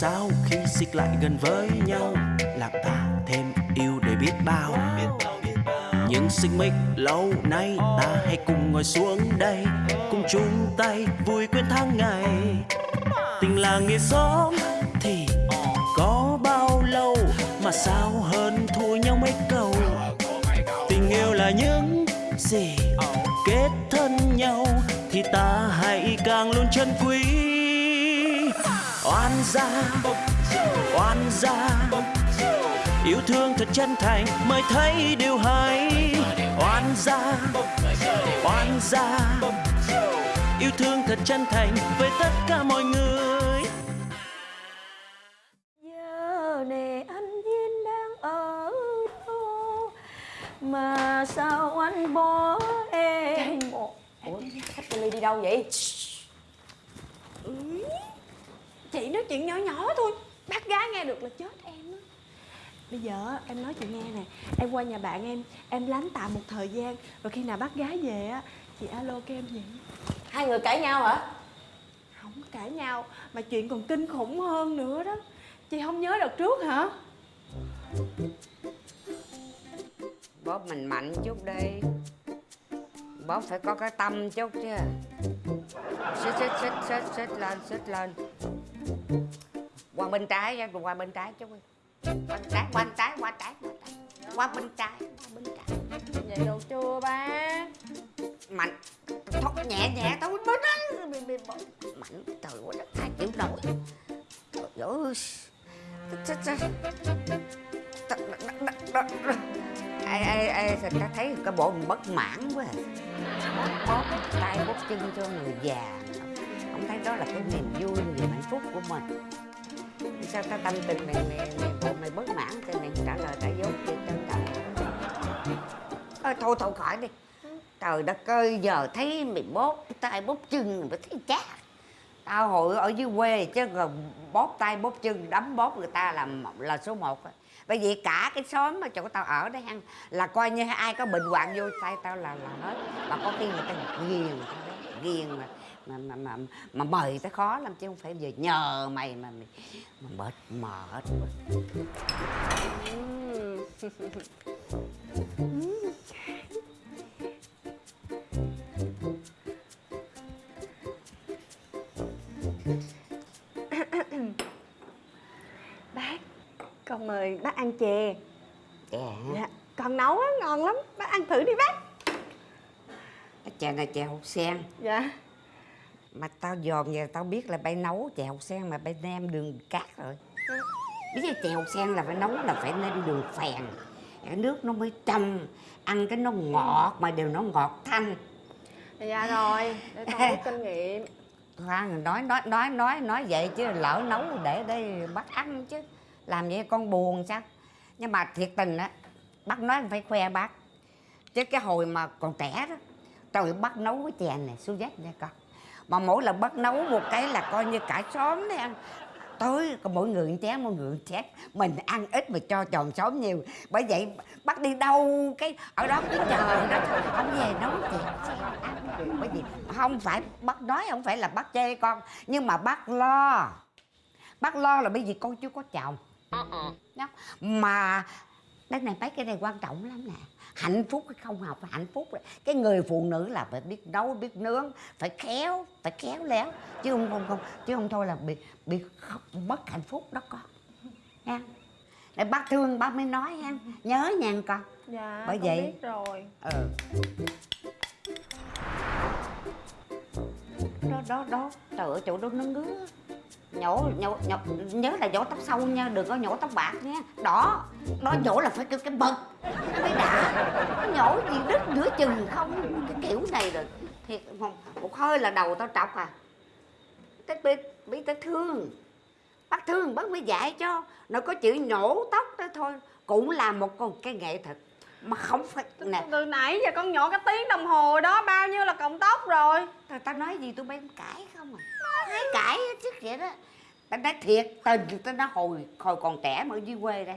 sao khi xích lại gần với nhau? Làm ta thêm yêu để biết bao. Những xích mích lâu nay ta hãy cùng ngồi xuống đây, cùng chung tay vui quên tháng ngày. Tình là nghĩa xóm thì có bao lâu mà sao hơn thua nhau mấy câu? Tình yêu là những gì kết thân nhau thì ta hãy càng luôn chân quý oan gia oan gia. Yêu thương thật chân thành mới thấy điều hay. Oan gia oan gia. Yêu thương thật chân thành với tất cả mọi người. Giờ này anh Duyên đang ở đâu Mà sao anh bỏ em? Ủa, khách đi đâu vậy? Chị nói chuyện nhỏ nhỏ thôi. Bác gái nghe được là chết em á. Bây giờ em nói chị nghe nè. Em qua nhà bạn em Em lánh tạm một thời gian Rồi khi nào bác gái về á Chị alo cho em vậy. Hai người cãi nhau hả? Không cãi nhau Mà chuyện còn kinh khủng hơn nữa đó. Chị không nhớ đợt trước hả? Bóp mình mạnh chút đi. Bóp phải có cái tâm chút chứ. Xích xích xích xích xích lên xích lên qua bên trái nha qua bên trái đi qua bên trái qua bên trái qua trái qua bên trái qua bên trái. Vậy được chưa ba. Mạnh. Thôi nhẹ nhẹ thôi bên đó. Mạnh. Trời ơi đất ai chịu nổi. Trời ơi. Ai ai ai ta thấy cái bộ mình bất mãn quá à. bóp bóp tay bóp chân cho người già thấy đó là cái niềm vui niềm hạnh phúc của mình. Sao ta tâm tình mày mày mày bộ mày bất mãn thì mày trả lời trả dốt đi trân trọng à, thôi thôi khỏi đi. Trời đất ơi giờ thấy mày bóp tay bóp chân mày thấy chát. Tao hồi ở dưới quê chứ còn bóp tay bóp chân đấm bóp người ta là là số một bởi vì cả cái xóm mà chỗ tao ở đấy hăng là coi như ai có bệnh hoạn vô tay tao là là hết. Mà có khi người ta ghiền ghiền mà mà mà mà, mà mời tao khó lắm chứ không phải giờ nhờ mày mà mày mà mệt mệt. Bác Con mời bác ăn chè. Chè Dạ Con nấu á ngon lắm. Bác ăn thử đi bác. Chè này chè hột sen. Dạ mà tao dòm giờ tao biết là bay nấu chè hột sen mà bay nêm đường cát rồi. Biết là chè hột sen là phải nấu là phải nêm đường phèn. Cái nước nó mới trong ăn cái nó ngọt mà đều nó ngọt thanh. Dạ rồi Để con rút kinh nghiệm. Khoan nói nói nói nói nói vậy chứ lỡ nấu để đây bắt ăn chứ. Làm vậy con buồn sao? Nhưng mà thiệt tình á bác nói phải khoe bác. Chứ cái hồi mà còn trẻ đó trời bác nấu cái chè này xuống dách nha con mà mỗi lần bắt nấu một cái là coi như cả xóm đấy ăn. Tối có mỗi người một chén mỗi người chén mình ăn ít mà cho tròn xóm nhiều. Bởi vậy bắt đi đâu cái ở đó cứ chờ đó không về nấu chè ăn. Bởi vì không phải bắt, nói không phải là bắt chê con, nhưng mà bắt lo. Bắt lo là bởi vì con chưa có chồng. Đó. mà cái này, mấy cái này quan trọng lắm nè hạnh phúc hay không học hạnh phúc cái người phụ nữ là phải biết nấu biết nướng phải khéo phải khéo léo. Chứ không không không chứ không thôi là bị bị mất hạnh phúc đó con. Nha. Để bác thương bác mới nói ha. Nhớ nha con. Dạ Bởi vậy- biết rồi. Ừ. Đó đó đó. Trời ơi chỗ đó nó ngứa nhổ nhổ nhổ, nhớ là nhổ tóc sâu nha, đừng có nhổ tóc bạc nha. Đó đó nhổ là phải kêu cái bật nó mới đã. Nhổ gì đứt giữa chừng không, cái kiểu này rồi. Thiệt không một hơi là đầu tao trọc à. Cái bị bị tao thương. Bác thương bác mới dạy cho. Nó có chữ nhổ tóc đó thôi. Cũng là một con cái nghệ thuật mà không phải nè. Từ nãy giờ con nhổ cái tiếng đồng hồ đó Bao nhiêu là cộng tóc rồi? Tao tao nói gì tụi bay cãi không à. Hay cãi hết chứ vậy đó. Tao nói thiệt tình tao nói hồi hồi còn trẻ mà ở dưới quê đó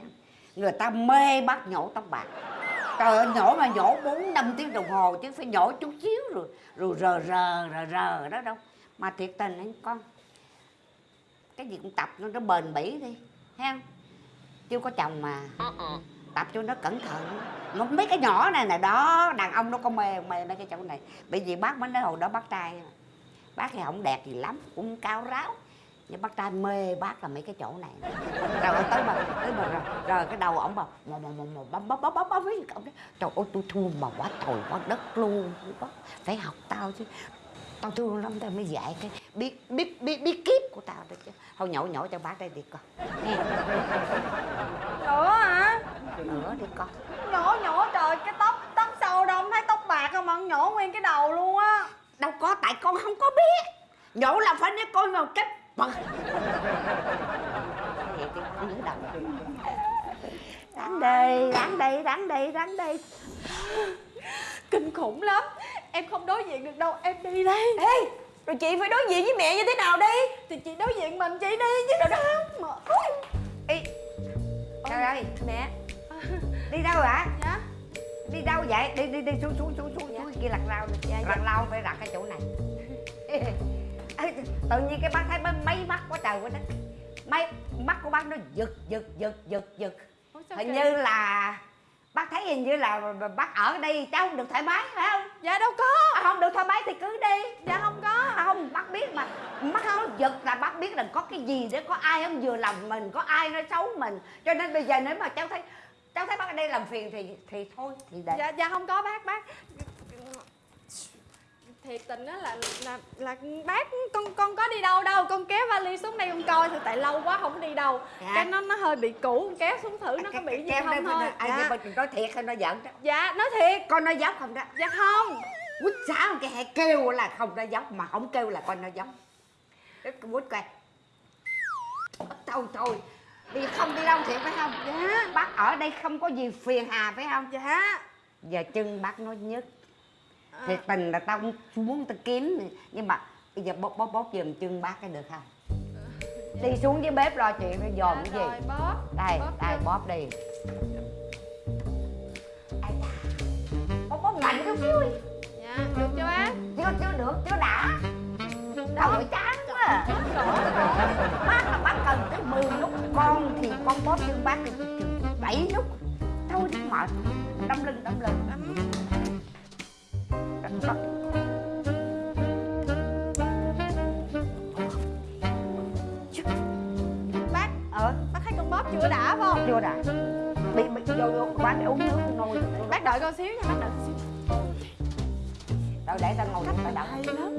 người ta mê bắt nhổ tóc bạc. Trời ơi nhổ mà nhổ bốn năm tiếng đồng hồ chứ phải nhổ chút xíu rồi rồi rờ rờ rờ rờ đó đâu. Mà thiệt tình anh con cái cái gì cũng tập nó nó bền bỉ đi thấy không? Chưa có chồng mà tập cho nó cẩn thận. Nó mấy cái nhỏ này nè đó đàn ông nó có mê mê mấy cái chỗ này. Bởi vì bác mới nói hồi đó bác trai bác thì không đẹp gì lắm cũng cao ráo. Nhưng bác trai mê bác là mấy cái chỗ này. Rồi tới mà tới mà rồi, rồi cái đầu ổng bảo mò mò mò mò bấm bấm bấm bấm bấm với ổng đấy trời ơi tôi thương mà quá trời quá đất luôn. Bác phải học tao chứ. Tao thương lắm tao mới dạy cái biết biết biết biết kiếp của tao đấy chứ. Thôi nhổ nhổ cho bác đây đi con nghe nữa hả? Nữa đi con. Nhổ nhổ trời cái tóc tóc sâu đâu không thấy tóc bạc không? Mà nhổ nguyên cái đầu luôn á. Đâu có tại con không có biết. Nhổ là phải nói coi mà cái bật ráng đi ráng đi ráng đi ráng đi. Kinh khủng lắm. Em không đối diện được đâu em đi đây. Ê rồi chị phải đối diện với mẹ như thế nào đi? Thì chị đối diện mình chị đi chứ đâu đó mà Ê, trời ơi mẹ đi đâu hả dạ. Đi đâu vậy? Đi đi đi xuống xuống xuống xuống xuống kia lặt rau đi. Dạ, lặt dạ. rau phải đặt cái chỗ này. Tự nhiên cái bác thấy mấy, mắt quá trời quá đất. Mấy mắt của bác nó giật giật giật giật giật. Hình kỳ? như là bác thấy hình như là bác ở đây cháu không được thoải mái phải không? Dạ đâu có. À, không được thoải mái thì cứ đi. Dạ không có. À, không bác biết mà. Mắt nó giật là bác biết là có cái gì để có ai không vừa lòng mình có ai nói xấu mình. Cho nên bây giờ nếu mà cháu thấy cháu thấy bác ở đây làm phiền thì thì thôi thì để. Dạ dạ không có bác bác. Thiệt tình á là là là bác con con có đi đâu đâu. Con kéo vali xuống đây con coi thì tại lâu quá không đi đâu. Dạ. cái nó nó hơi bị cũ con kéo xuống thử nó có bị gì không mà- thôi. ai dạ. dạ. nói thiệt hay nói giỡn đó. Dạ nói thiệt. Con nói dốc không đó? Dạ không. Quýt sao cái hay kêu là không nói dốc mà không kêu là con nói dốc cái quýt coi. Thôi thôi đi không đi đâu thiệt phải không? Dạ ở đây không có gì phiền hà phải không? Dạ giờ chân bác nói nhất. À. thiệt tình là tao cũng muốn tao kiếm. Nhưng mà bây giờ bóp bóp bóp giùm chân bác cái được không? Đi xuống dưới bếp lo chuyện nó dòm dạ, cái rồi gì bóp. Đây bóp đây chân. bóp đi. Bóp bóp mạnh xíu đi dạ được chưa bác? Chưa chưa được chưa đã. Đầu ơi chán quá. à. bác là bác cần tới 10 lúc con thì con bóp chân bác thì chừng bảy lúc thôi chứ mệt. Đâm lưng đâm lưng. Bác- bác ờ bác thấy con bóp chưa đã phải không? Chưa đã. Bị bị vô vô quán để uống nước nôi bác đợi con xíu nha bác đợi con xíu. Rồi để tao ngồi tao đợi. Hay lắm.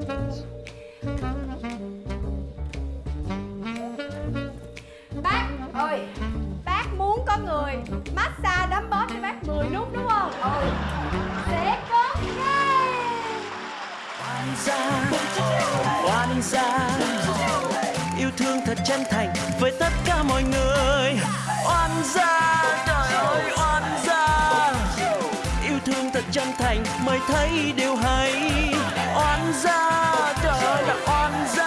Bác ơi có người massage đấm bóp cho bác 10 nút, đúng không? Ừ. Sẽ có ngay oan gia oan yêu thương thật chân thành với tất cả mọi người. Oan gia, trời ơi, oan gia. Yêu thương thật chân thành mới thấy điều hay. Oan gia, trời ơi, là oan gia.